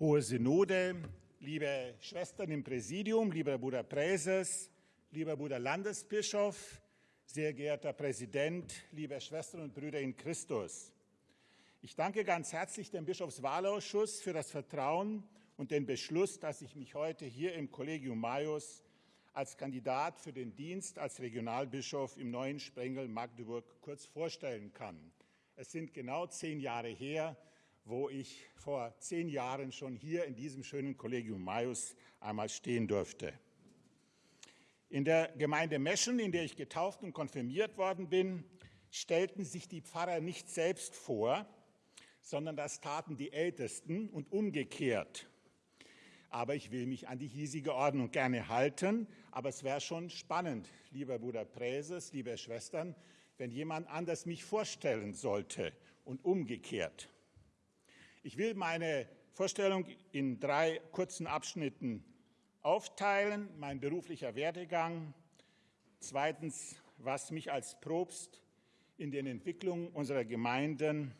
Hohe Synode, liebe Schwestern im Präsidium, lieber Bruder Präses, lieber Bruder Landesbischof, sehr geehrter Präsident, liebe Schwestern und Brüder in Christus. Ich danke ganz herzlich dem Bischofswahlausschuss für das Vertrauen und den Beschluss, dass ich mich heute hier im Collegium Maius als Kandidat für den Dienst als Regionalbischof im neuen Sprengel Magdeburg kurz vorstellen kann. Es sind genau zehn Jahre her, wo ich vor zehn Jahren schon hier in diesem schönen Collegium Maius einmal stehen durfte. In der Gemeinde Meschen, in der ich getauft und konfirmiert worden bin, stellten sich die Pfarrer nicht selbst vor, sondern das taten die Ältesten und umgekehrt. Aber ich will mich an die hiesige Ordnung gerne halten. Aber es wäre schon spannend, lieber Bruder Präses, liebe Schwestern, wenn jemand anders mich vorstellen sollte und umgekehrt. Ich will meine Vorstellung in drei kurzen Abschnitten aufteilen. Mein beruflicher Werdegang. Zweitens, was mich als Probst in den Entwicklungen unserer Gemeinden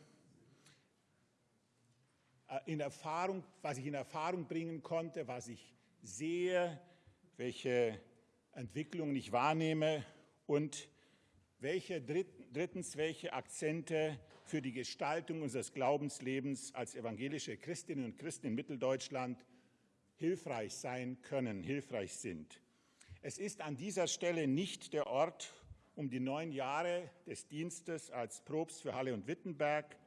äh, in Erfahrung, was ich in Erfahrung bringen konnte, was ich sehe, welche Entwicklungen ich wahrnehme und welche drittens, welche Akzente für die Gestaltung unseres Glaubenslebens als evangelische Christinnen und Christen in Mitteldeutschland hilfreich sein können, hilfreich sind. Es ist an dieser Stelle nicht der Ort, um die neun Jahre des Dienstes als Probst für Halle und Wittenberg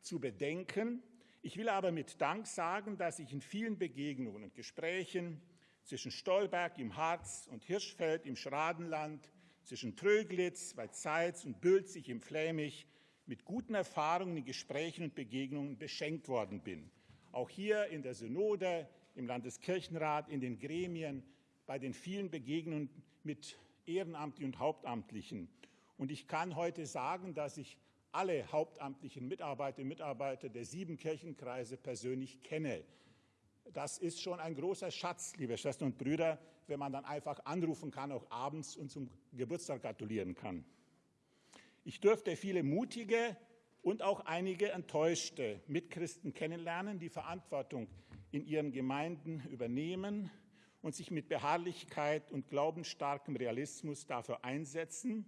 zu bedenken, ich will aber mit Dank sagen, dass ich in vielen Begegnungen und Gesprächen zwischen Stolberg im Harz und Hirschfeld im Schradenland, zwischen Tröglitz bei Zeitz und Bülzig im Flämich mit guten Erfahrungen in Gesprächen und Begegnungen beschenkt worden bin. Auch hier in der Synode, im Landeskirchenrat, in den Gremien, bei den vielen Begegnungen mit Ehrenamtlichen und Hauptamtlichen. Und ich kann heute sagen, dass ich alle hauptamtlichen Mitarbeiterinnen und Mitarbeiter der sieben Kirchenkreise persönlich kenne. Das ist schon ein großer Schatz, liebe Schwestern und Brüder, wenn man dann einfach anrufen kann, auch abends und zum Geburtstag gratulieren kann. Ich durfte viele mutige und auch einige enttäuschte Mitchristen kennenlernen, die Verantwortung in ihren Gemeinden übernehmen und sich mit Beharrlichkeit und glaubensstarkem Realismus dafür einsetzen,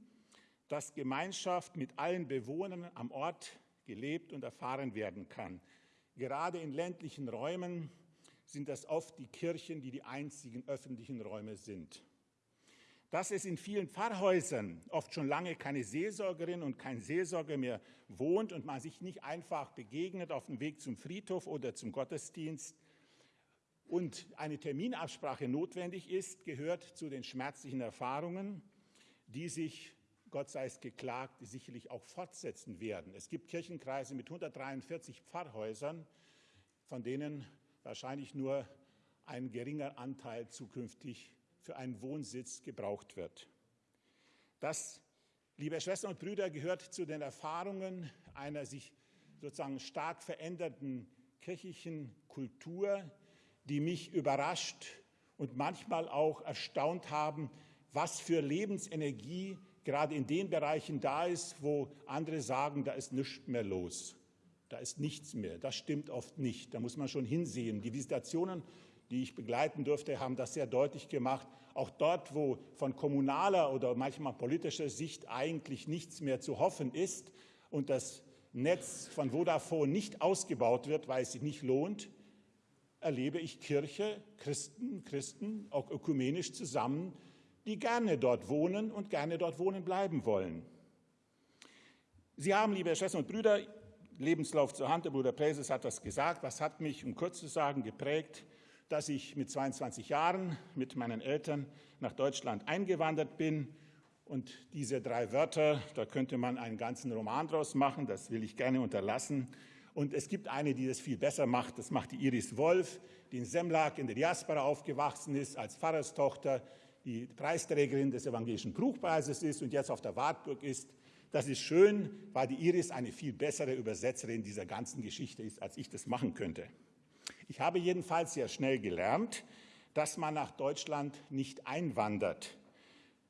dass Gemeinschaft mit allen Bewohnern am Ort gelebt und erfahren werden kann. Gerade in ländlichen Räumen sind das oft die Kirchen, die die einzigen öffentlichen Räume sind. Dass es in vielen Pfarrhäusern oft schon lange keine Seelsorgerin und kein Seelsorger mehr wohnt und man sich nicht einfach begegnet auf dem Weg zum Friedhof oder zum Gottesdienst und eine Terminabsprache notwendig ist, gehört zu den schmerzlichen Erfahrungen, die sich Gott sei es geklagt, sicherlich auch fortsetzen werden. Es gibt Kirchenkreise mit 143 Pfarrhäusern, von denen wahrscheinlich nur ein geringer Anteil zukünftig für einen Wohnsitz gebraucht wird. Das, liebe Schwestern und Brüder, gehört zu den Erfahrungen einer sich sozusagen stark veränderten kirchlichen Kultur, die mich überrascht und manchmal auch erstaunt haben, was für Lebensenergie gerade in den Bereichen da ist, wo andere sagen, da ist nichts mehr los. Da ist nichts mehr. Das stimmt oft nicht. Da muss man schon hinsehen. Die Visitationen, die ich begleiten durfte, haben das sehr deutlich gemacht. Auch dort, wo von kommunaler oder manchmal politischer Sicht eigentlich nichts mehr zu hoffen ist und das Netz von Vodafone nicht ausgebaut wird, weil es sich nicht lohnt, erlebe ich Kirche, Christen, Christen, auch ökumenisch zusammen, die gerne dort wohnen und gerne dort wohnen bleiben wollen. Sie haben, liebe Schwestern und Brüder, Lebenslauf zur Hand, der Bruder Präses hat das gesagt, was hat mich, um kurz zu sagen, geprägt, dass ich mit 22 Jahren mit meinen Eltern nach Deutschland eingewandert bin. Und diese drei Wörter, da könnte man einen ganzen Roman draus machen, das will ich gerne unterlassen. Und es gibt eine, die das viel besser macht, das macht die Iris Wolf, die in Semlak in der Diaspora aufgewachsen ist, als Pfarrerstochter, die Preisträgerin des Evangelischen Buchpreises ist und jetzt auf der Wartburg ist. Das ist schön, weil die Iris eine viel bessere Übersetzerin dieser ganzen Geschichte ist, als ich das machen könnte. Ich habe jedenfalls sehr schnell gelernt, dass man nach Deutschland nicht einwandert.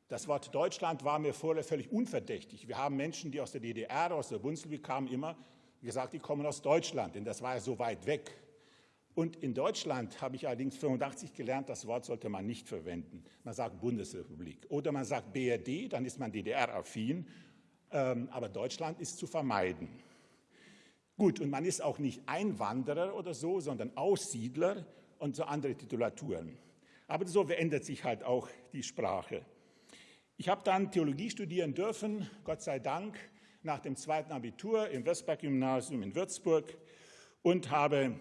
Das Wort Deutschland war mir vorher völlig unverdächtig. Wir haben Menschen, die aus der DDR, aus der Bundesrepublik kamen, immer gesagt, die kommen aus Deutschland, denn das war ja so weit weg. Und in Deutschland habe ich allerdings 85 gelernt, das Wort sollte man nicht verwenden. Man sagt Bundesrepublik oder man sagt BRD, dann ist man DDR-affin. Ähm, aber Deutschland ist zu vermeiden. Gut, und man ist auch nicht Einwanderer oder so, sondern Aussiedler und so andere Titulaturen. Aber so verändert sich halt auch die Sprache. Ich habe dann Theologie studieren dürfen, Gott sei Dank, nach dem zweiten Abitur im Westberg-Gymnasium in Würzburg und habe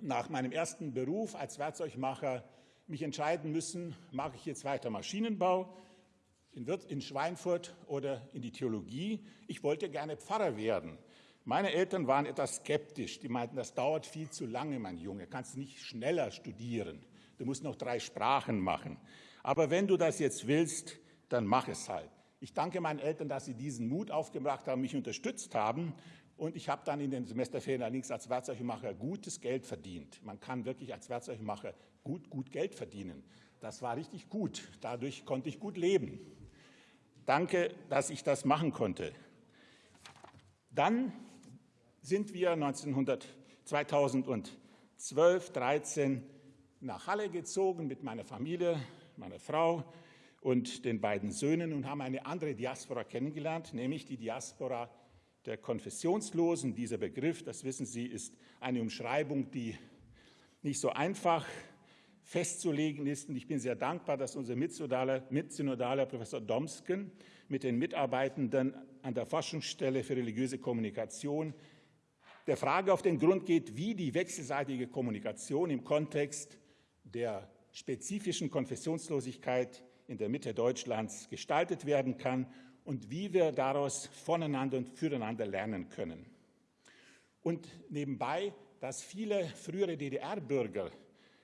nach meinem ersten Beruf als Werkzeugmacher mich entscheiden müssen, mache ich jetzt weiter Maschinenbau in, in Schweinfurt oder in die Theologie. Ich wollte gerne Pfarrer werden. Meine Eltern waren etwas skeptisch. Die meinten, das dauert viel zu lange, mein Junge. Du kannst nicht schneller studieren. Du musst noch drei Sprachen machen. Aber wenn du das jetzt willst, dann mach es halt. Ich danke meinen Eltern, dass sie diesen Mut aufgebracht haben, mich unterstützt haben. Und ich habe dann in den Semesterferien allerdings als Werkzeugmacher gutes Geld verdient. Man kann wirklich als Werkzeugmacher gut, gut Geld verdienen. Das war richtig gut. Dadurch konnte ich gut leben. Danke, dass ich das machen konnte. Dann sind wir 1900, 2012, 13 nach Halle gezogen mit meiner Familie, meiner Frau und den beiden Söhnen und haben eine andere Diaspora kennengelernt, nämlich die Diaspora der Konfessionslosen. Dieser Begriff, das wissen Sie, ist eine Umschreibung, die nicht so einfach festzulegen ist. Und ich bin sehr dankbar, dass unser Mitsynodale Professor Domsken mit den Mitarbeitenden an der Forschungsstelle für religiöse Kommunikation der Frage auf den Grund geht, wie die wechselseitige Kommunikation im Kontext der spezifischen Konfessionslosigkeit in der Mitte Deutschlands gestaltet werden kann und wie wir daraus voneinander und füreinander lernen können. Und nebenbei, dass viele frühere DDR-Bürger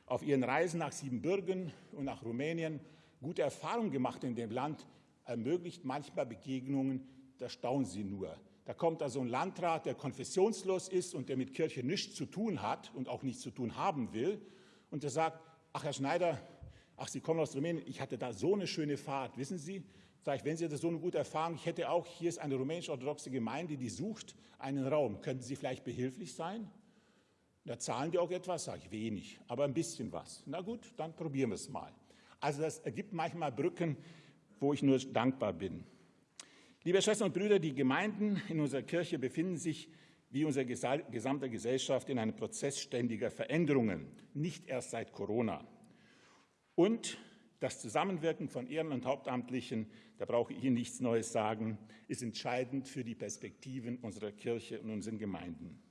auf ihren Reisen nach Siebenbürgen und nach Rumänien gute Erfahrungen gemacht in dem Land, ermöglicht manchmal Begegnungen, da staunen sie nur. Da kommt also ein Landrat, der konfessionslos ist und der mit Kirche nichts zu tun hat und auch nichts zu tun haben will. Und der sagt, ach Herr Schneider, ach Sie kommen aus Rumänien, ich hatte da so eine schöne Fahrt, wissen Sie? Sag ich, wenn Sie das so eine gute Erfahrung, ich hätte auch, hier ist eine rumänisch-orthodoxe Gemeinde, die sucht einen Raum. Könnten Sie vielleicht behilflich sein? Da zahlen die auch etwas, sage ich, wenig, aber ein bisschen was. Na gut, dann probieren wir es mal. Also das ergibt manchmal Brücken, wo ich nur dankbar bin. Liebe Schwestern und Brüder, die Gemeinden in unserer Kirche befinden sich wie unsere gesamte Gesellschaft in einem Prozess ständiger Veränderungen, nicht erst seit Corona. Und das Zusammenwirken von Ehren- und Hauptamtlichen, da brauche ich Ihnen nichts Neues sagen, ist entscheidend für die Perspektiven unserer Kirche und unseren Gemeinden.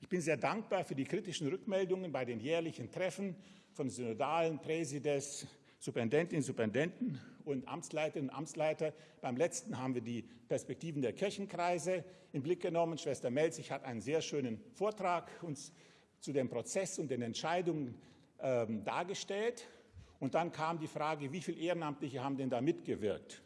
Ich bin sehr dankbar für die kritischen Rückmeldungen bei den jährlichen Treffen von synodalen Präsides, Superintendentinnen, Superintendenten und Amtsleiterinnen und Amtsleiter. Beim letzten haben wir die Perspektiven der Kirchenkreise in Blick genommen. Schwester Melzig hat einen sehr schönen Vortrag uns zu dem Prozess und den Entscheidungen ähm, dargestellt. Und dann kam die Frage, wie viele Ehrenamtliche haben denn da mitgewirkt?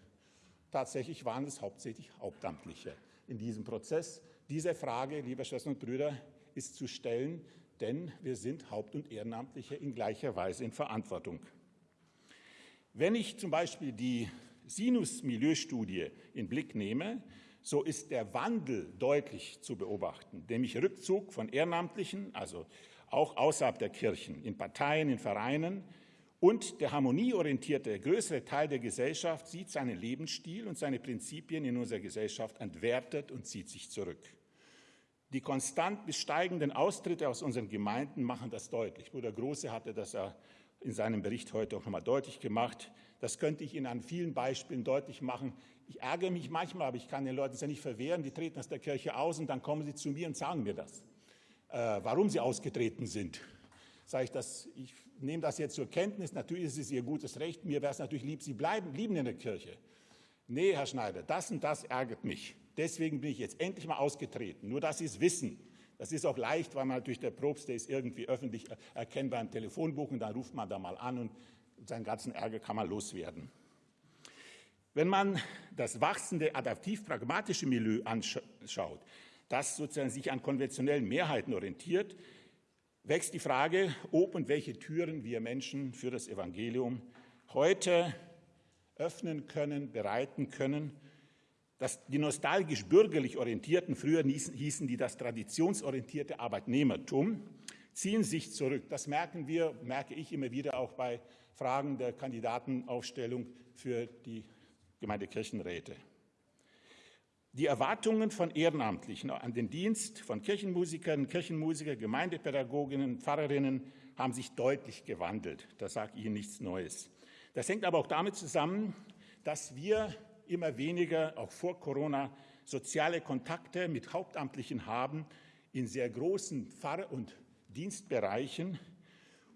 Tatsächlich waren es hauptsächlich Hauptamtliche in diesem Prozess. Diese Frage, liebe Schwestern und Brüder, ist zu stellen, denn wir sind Haupt- und Ehrenamtliche in gleicher Weise in Verantwortung. Wenn ich zum Beispiel die Sinus-Milieustudie in Blick nehme, so ist der Wandel deutlich zu beobachten, nämlich Rückzug von Ehrenamtlichen, also auch außerhalb der Kirchen, in Parteien, in Vereinen. Und der harmonieorientierte größere Teil der Gesellschaft sieht seinen Lebensstil und seine Prinzipien in unserer Gesellschaft entwertet und zieht sich zurück. Die konstant bis steigenden Austritte aus unseren Gemeinden machen das deutlich. Bruder Große hatte das ja in seinem Bericht heute auch nochmal deutlich gemacht. Das könnte ich Ihnen an vielen Beispielen deutlich machen. Ich ärgere mich manchmal, aber ich kann den Leuten es ja nicht verwehren. Die treten aus der Kirche aus und dann kommen sie zu mir und sagen mir das, äh, warum sie ausgetreten sind. Sage ich das, ich nehme das jetzt zur Kenntnis. Natürlich ist es Ihr gutes Recht. Mir wäre es natürlich lieb, Sie bleiben, blieben in der Kirche. Nee, Herr Schneider, das und das ärgert mich. Deswegen bin ich jetzt endlich mal ausgetreten. Nur, dass Sie es wissen. Das ist auch leicht, weil man durch der Probst, der ist irgendwie öffentlich erkennbar im Telefonbuch und dann ruft man da mal an und seinen ganzen Ärger kann man loswerden. Wenn man das wachsende adaptiv-pragmatische Milieu anschaut, das sozusagen sich an konventionellen Mehrheiten orientiert, wächst die Frage, ob und welche Türen wir Menschen für das Evangelium heute öffnen können, bereiten können. Das, die nostalgisch bürgerlich Orientierten, früher hießen die das traditionsorientierte Arbeitnehmertum, ziehen sich zurück. Das merken wir, merke ich immer wieder auch bei Fragen der Kandidatenaufstellung für die Gemeindekirchenräte. Die Erwartungen von Ehrenamtlichen an den Dienst von Kirchenmusikern, Kirchenmusiker, Gemeindepädagoginnen, Pfarrerinnen haben sich deutlich gewandelt. Das sagt Ihnen nichts Neues. Das hängt aber auch damit zusammen, dass wir immer weniger, auch vor Corona, soziale Kontakte mit Hauptamtlichen haben in sehr großen Pfarr- und Dienstbereichen.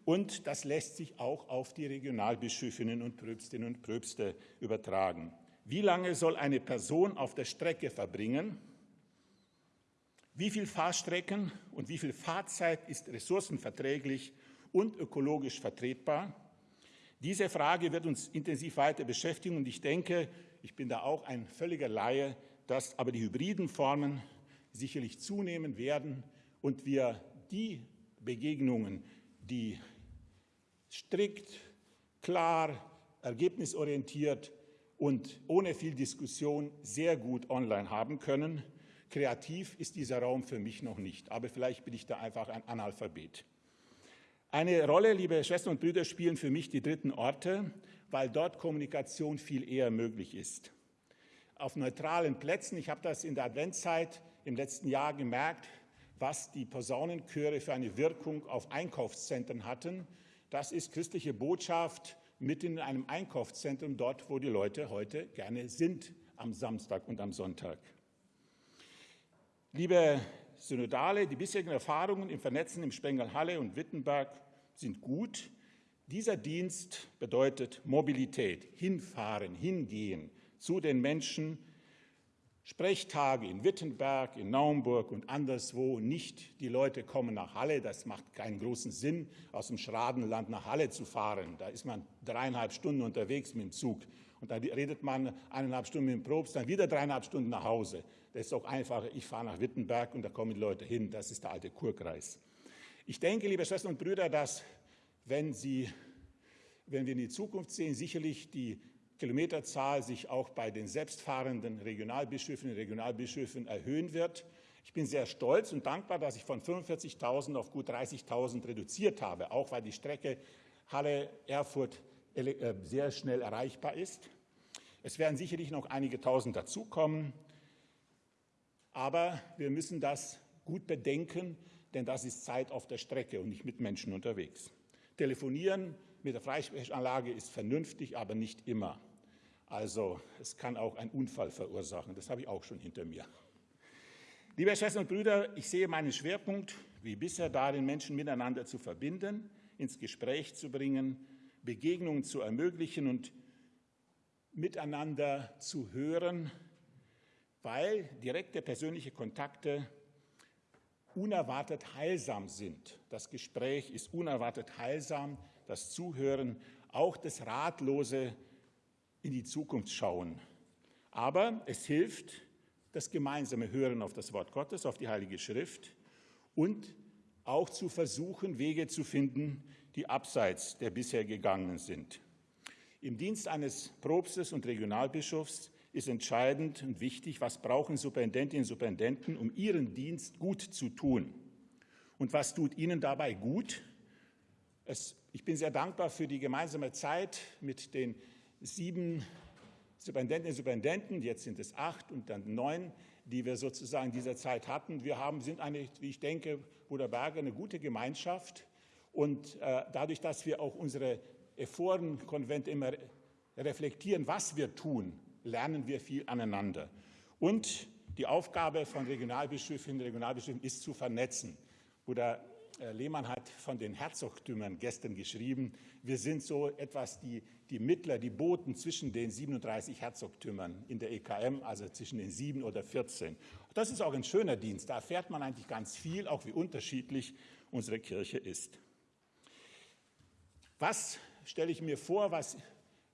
Und das lässt sich auch auf die Regionalbischöfinnen und Pröbstinnen und Pröbste übertragen. Wie lange soll eine Person auf der Strecke verbringen? Wie viel Fahrstrecken und wie viel Fahrzeit ist ressourcenverträglich und ökologisch vertretbar? Diese Frage wird uns intensiv weiter beschäftigen und ich denke, ich bin da auch ein völliger Laie, dass aber die hybriden Formen sicherlich zunehmen werden und wir die Begegnungen, die strikt, klar, ergebnisorientiert und ohne viel Diskussion sehr gut online haben können. Kreativ ist dieser Raum für mich noch nicht, aber vielleicht bin ich da einfach ein Analphabet. Eine Rolle, liebe Schwestern und Brüder, spielen für mich die dritten Orte, weil dort Kommunikation viel eher möglich ist. Auf neutralen Plätzen, ich habe das in der Adventszeit im letzten Jahr gemerkt, was die Posaunenchöre für eine Wirkung auf Einkaufszentren hatten. Das ist christliche Botschaft mitten in einem Einkaufszentrum, dort, wo die Leute heute gerne sind, am Samstag und am Sonntag. Liebe Synodale, die bisherigen Erfahrungen im Vernetzen im Spengel Halle und Wittenberg sind gut. Dieser Dienst bedeutet Mobilität, hinfahren, hingehen zu den Menschen, Sprechtage in Wittenberg, in Naumburg und anderswo nicht. Die Leute kommen nach Halle. Das macht keinen großen Sinn, aus dem Schradenland nach Halle zu fahren. Da ist man dreieinhalb Stunden unterwegs mit dem Zug. Und da redet man eineinhalb Stunden mit dem Probst, dann wieder dreieinhalb Stunden nach Hause. Das ist auch einfacher. Ich fahre nach Wittenberg und da kommen die Leute hin. Das ist der alte Kurkreis. Ich denke, liebe Schwestern und Brüder, dass, wenn, Sie, wenn wir in die Zukunft sehen, sicherlich die Kilometerzahl sich auch bei den selbstfahrenden Regionalbischöfinnen und Regionalbischöfen erhöhen wird. Ich bin sehr stolz und dankbar, dass ich von 45.000 auf gut 30.000 reduziert habe, auch weil die Strecke Halle-Erfurt äh, sehr schnell erreichbar ist. Es werden sicherlich noch einige Tausend dazukommen, aber wir müssen das gut bedenken, denn das ist Zeit auf der Strecke und nicht mit Menschen unterwegs. Telefonieren mit der Freisprechanlage ist vernünftig, aber nicht immer. Also es kann auch einen Unfall verursachen. Das habe ich auch schon hinter mir. Liebe Schwestern und Brüder, ich sehe meinen Schwerpunkt wie bisher darin, Menschen miteinander zu verbinden, ins Gespräch zu bringen, Begegnungen zu ermöglichen und miteinander zu hören, weil direkte persönliche Kontakte unerwartet heilsam sind. Das Gespräch ist unerwartet heilsam, das Zuhören, auch das ratlose in die Zukunft schauen. Aber es hilft das gemeinsame Hören auf das Wort Gottes, auf die Heilige Schrift und auch zu versuchen, Wege zu finden, die abseits der bisher gegangenen sind. Im Dienst eines Propstes und Regionalbischofs ist entscheidend und wichtig, was brauchen Superintendentinnen und Superintendenten, um ihren Dienst gut zu tun. Und was tut ihnen dabei gut? Es, ich bin sehr dankbar für die gemeinsame Zeit mit den sieben Superintendentinnen und Superintendenten, jetzt sind es acht und dann neun, die wir sozusagen in dieser Zeit hatten. Wir haben, sind eine, wie ich denke, Bruder Berger, eine gute Gemeinschaft. Und äh, dadurch, dass wir auch unsere Ephorenkonvente immer reflektieren, was wir tun, lernen wir viel aneinander. Und die Aufgabe von Regionalbischöfinnen und Regionalbischöfen ist zu vernetzen. Bruder Lehmann hat von den Herzogtümern gestern geschrieben. Wir sind so etwas die, die Mittler, die Boten zwischen den 37 Herzogtümern in der EKM, also zwischen den sieben oder 14. Das ist auch ein schöner Dienst. Da erfährt man eigentlich ganz viel, auch wie unterschiedlich unsere Kirche ist. Was stelle ich mir vor, was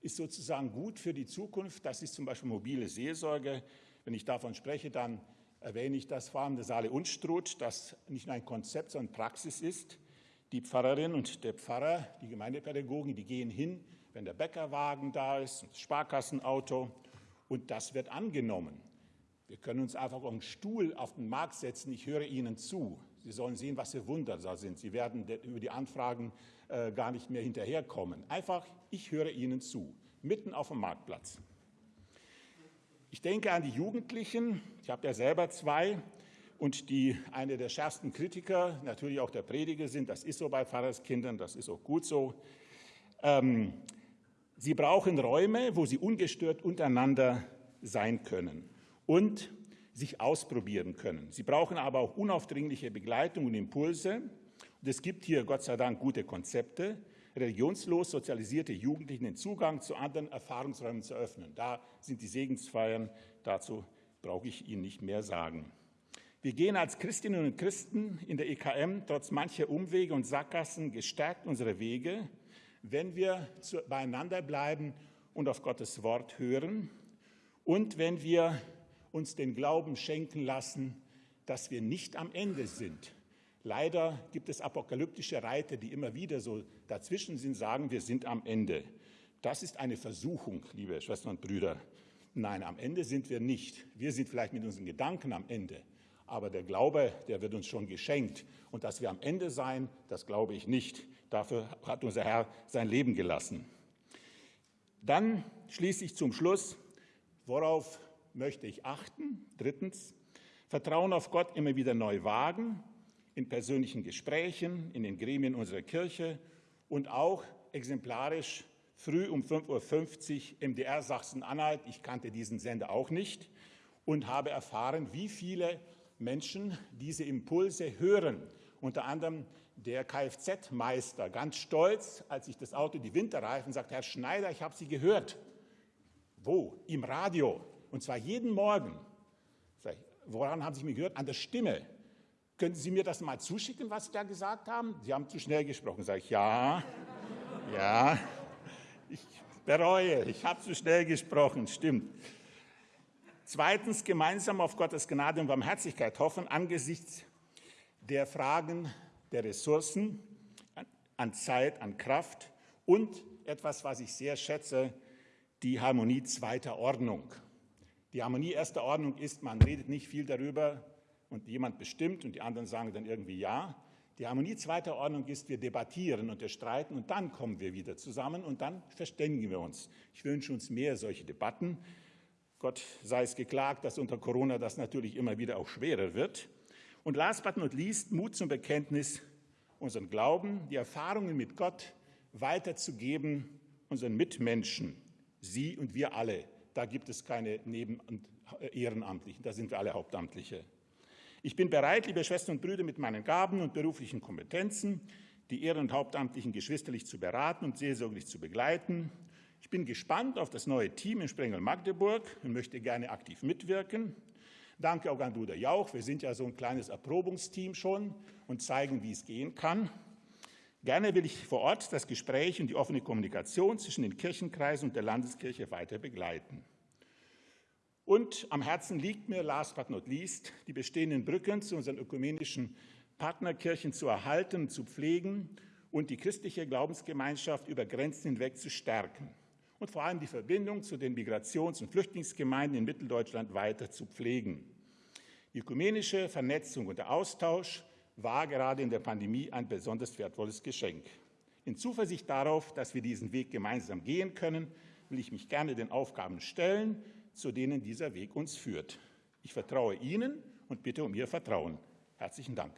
ist sozusagen gut für die Zukunft? Das ist zum Beispiel mobile Seelsorge. Wenn ich davon spreche, dann erwähne ich das vor allem der Saale Unstruth, das nicht nur ein Konzept, sondern Praxis ist. Die Pfarrerin und der Pfarrer, die Gemeindepädagogen, die gehen hin, wenn der Bäckerwagen da ist, das Sparkassenauto, und das wird angenommen. Wir können uns einfach auf einen Stuhl auf den Markt setzen, ich höre Ihnen zu. Sie sollen sehen, was für Wunder da sind. Sie werden über die Anfragen äh, gar nicht mehr hinterherkommen. Einfach, ich höre Ihnen zu, mitten auf dem Marktplatz. Ich denke an die Jugendlichen. Ich habe ja selber zwei und die eine der schärfsten Kritiker, natürlich auch der Prediger sind. Das ist so bei Pfarrerskindern, das ist auch gut so. Ähm, sie brauchen Räume, wo sie ungestört untereinander sein können und sich ausprobieren können. Sie brauchen aber auch unaufdringliche Begleitung und Impulse. Und es gibt hier Gott sei Dank gute Konzepte, religionslos sozialisierte Jugendlichen den Zugang zu anderen Erfahrungsräumen zu öffnen. Da sind die Segensfeiern, dazu brauche ich Ihnen nicht mehr sagen. Wir gehen als Christinnen und Christen in der EKM trotz mancher Umwege und Sackgassen gestärkt unsere Wege, wenn wir beieinander bleiben und auf Gottes Wort hören und wenn wir uns den Glauben schenken lassen, dass wir nicht am Ende sind. Leider gibt es apokalyptische Reiter, die immer wieder so dazwischen sind, sagen, wir sind am Ende. Das ist eine Versuchung, liebe Schwestern und Brüder. Nein, am Ende sind wir nicht. Wir sind vielleicht mit unseren Gedanken am Ende. Aber der Glaube, der wird uns schon geschenkt. Und dass wir am Ende sein, das glaube ich nicht. Dafür hat unser Herr sein Leben gelassen. Dann schließlich zum Schluss, worauf möchte ich achten? Drittens, Vertrauen auf Gott immer wieder neu wagen, in persönlichen Gesprächen, in den Gremien unserer Kirche und auch exemplarisch früh um 5.50 Uhr MDR Sachsen-Anhalt. Ich kannte diesen Sender auch nicht und habe erfahren, wie viele Menschen diese Impulse hören. Unter anderem der Kfz-Meister, ganz stolz, als ich das Auto die Winterreifen sagt, Herr Schneider, ich habe Sie gehört. Wo? Im Radio. Und zwar jeden Morgen. Woran haben Sie mich gehört? An der Stimme. Könnten Sie mir das mal zuschicken, was Sie da gesagt haben? Sie haben zu schnell gesprochen. Sag ich, ja, ja, ich bereue, ich habe zu schnell gesprochen, stimmt. Zweitens, gemeinsam auf Gottes Gnade und Barmherzigkeit hoffen angesichts der Fragen der Ressourcen, an Zeit, an Kraft und etwas, was ich sehr schätze, die Harmonie zweiter Ordnung. Die Harmonie erster Ordnung ist, man redet nicht viel darüber und jemand bestimmt und die anderen sagen dann irgendwie ja. Die Harmonie zweiter Ordnung ist, wir debattieren und wir streiten und dann kommen wir wieder zusammen und dann verständigen wir uns. Ich wünsche uns mehr solche Debatten. Gott sei es geklagt, dass unter Corona das natürlich immer wieder auch schwerer wird. Und last but not least, Mut zum Bekenntnis, unseren Glauben, die Erfahrungen mit Gott weiterzugeben, unseren Mitmenschen, Sie und wir alle. Da gibt es keine Neben- und Ehrenamtlichen, da sind wir alle Hauptamtliche. Ich bin bereit, liebe Schwestern und Brüder, mit meinen Gaben und beruflichen Kompetenzen die Ehren- und Hauptamtlichen geschwisterlich zu beraten und seelsorglich zu begleiten ich bin gespannt auf das neue Team in Sprengel Magdeburg und möchte gerne aktiv mitwirken. Danke auch an Bruder Jauch. Wir sind ja so ein kleines Erprobungsteam schon und zeigen, wie es gehen kann. Gerne will ich vor Ort das Gespräch und die offene Kommunikation zwischen den Kirchenkreisen und der Landeskirche weiter begleiten. Und am Herzen liegt mir, last but not least, die bestehenden Brücken zu unseren ökumenischen Partnerkirchen zu erhalten zu pflegen und die christliche Glaubensgemeinschaft über Grenzen hinweg zu stärken und vor allem die Verbindung zu den Migrations- und Flüchtlingsgemeinden in Mitteldeutschland weiter zu pflegen. Die ökumenische Vernetzung und der Austausch war gerade in der Pandemie ein besonders wertvolles Geschenk. In Zuversicht darauf, dass wir diesen Weg gemeinsam gehen können, will ich mich gerne den Aufgaben stellen, zu denen dieser Weg uns führt. Ich vertraue Ihnen und bitte um Ihr Vertrauen. Herzlichen Dank.